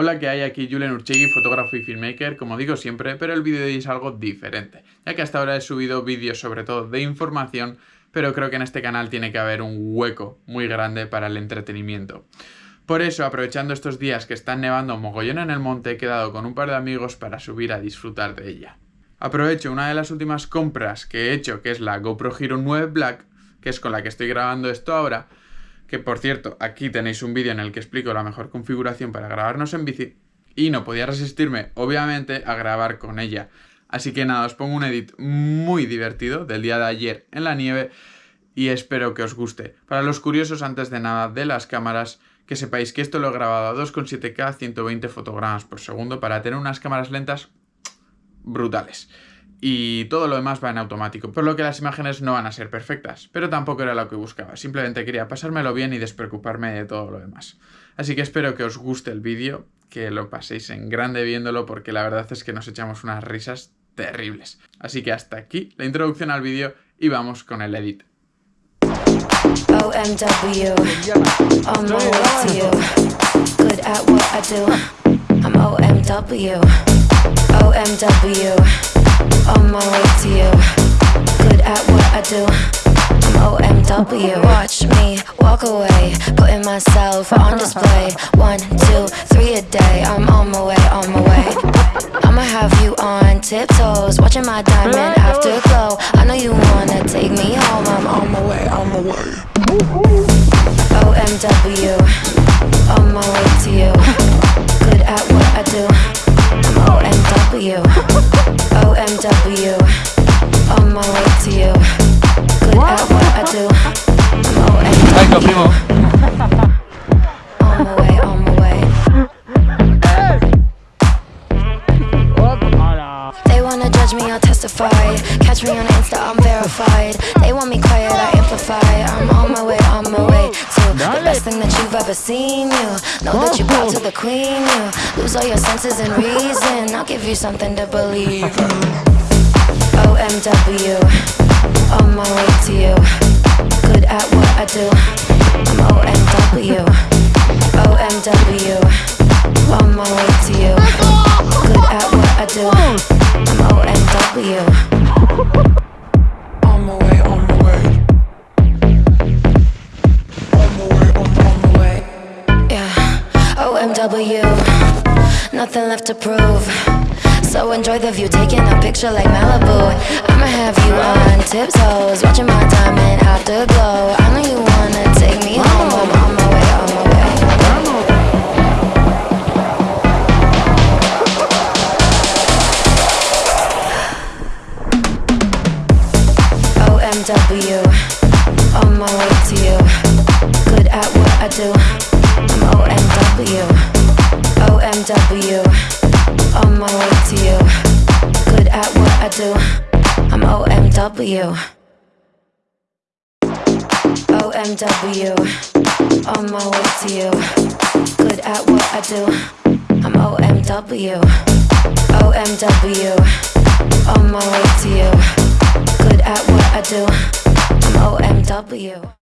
Hola, ¿qué hay? Aquí Julen Urchegui, fotógrafo y filmmaker, como digo siempre, pero el vídeo de hoy es algo diferente, ya que hasta ahora he subido vídeos sobre todo de información, pero creo que en este canal tiene que haber un hueco muy grande para el entretenimiento. Por eso, aprovechando estos días que están nevando mogollón en el monte, he quedado con un par de amigos para subir a disfrutar de ella. Aprovecho una de las últimas compras que he hecho, que es la GoPro Hero 9 Black, que es con la que estoy grabando esto ahora, que por cierto, aquí tenéis un vídeo en el que explico la mejor configuración para grabarnos en bici, y no podía resistirme, obviamente, a grabar con ella. Así que nada, os pongo un edit muy divertido del día de ayer en la nieve y espero que os guste. Para los curiosos, antes de nada, de las cámaras, que sepáis que esto lo he grabado a 2,7K 120 fotogramas por segundo para tener unas cámaras lentas brutales y todo lo demás va en automático, por lo que las imágenes no van a ser perfectas, pero tampoco era lo que buscaba, simplemente quería pasármelo bien y despreocuparme de todo lo demás. Así que espero que os guste el vídeo, que lo paséis en grande viéndolo porque la verdad es que nos echamos unas risas terribles. Así que hasta aquí la introducción al vídeo y vamos con el edit. OMW. on my way to you. Good at what I do I'm OMW Watch me walk away Putting myself on display. One, two, three a day I'm on my way, on my way. I'ma have you on tiptoes Watching my diamond afterglow. I know you wanna take me home I'm on my way, on my way On my way to you. Good what? at what I do. I'm On my way, on my way. They wanna judge me, I'll testify. Catch me on Insta, I'm verified. They want me quiet, I amplify. I'm on my way, on my way To the best thing that you've ever seen You. Know that you bow to the queen You. Lose all your senses and reason. I'll give you something to believe OMW On my way to you. Good at what I do. I'm OMW OMW On my way to you. Good at what I do. I'm OMW On my way, on my way. On my way, on, on my way. Yeah, OMW Nothing left to prove so enjoy the view, taking a picture like Malibu. I'ma have you on tiptoes Watching my diamond afterglow I know you wanna take me home I'm on my way, on my way. OMW On my way to you. Good at what I do. I'm OMW OMW on my way to you. Good at what I do. I'm OMW OMW On my way to you. Good at what I do. I'm OMW OMW On my way to you. Good at what I do. I'm OMW